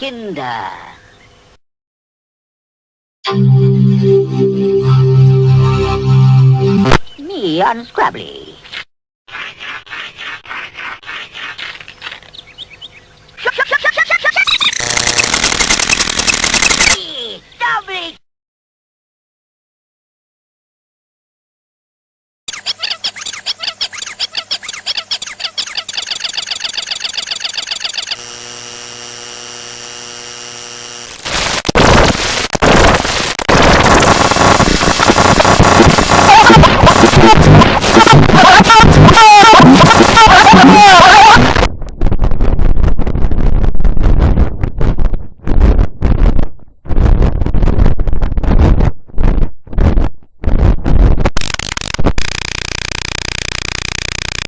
Kinder. Me on Oh, my God.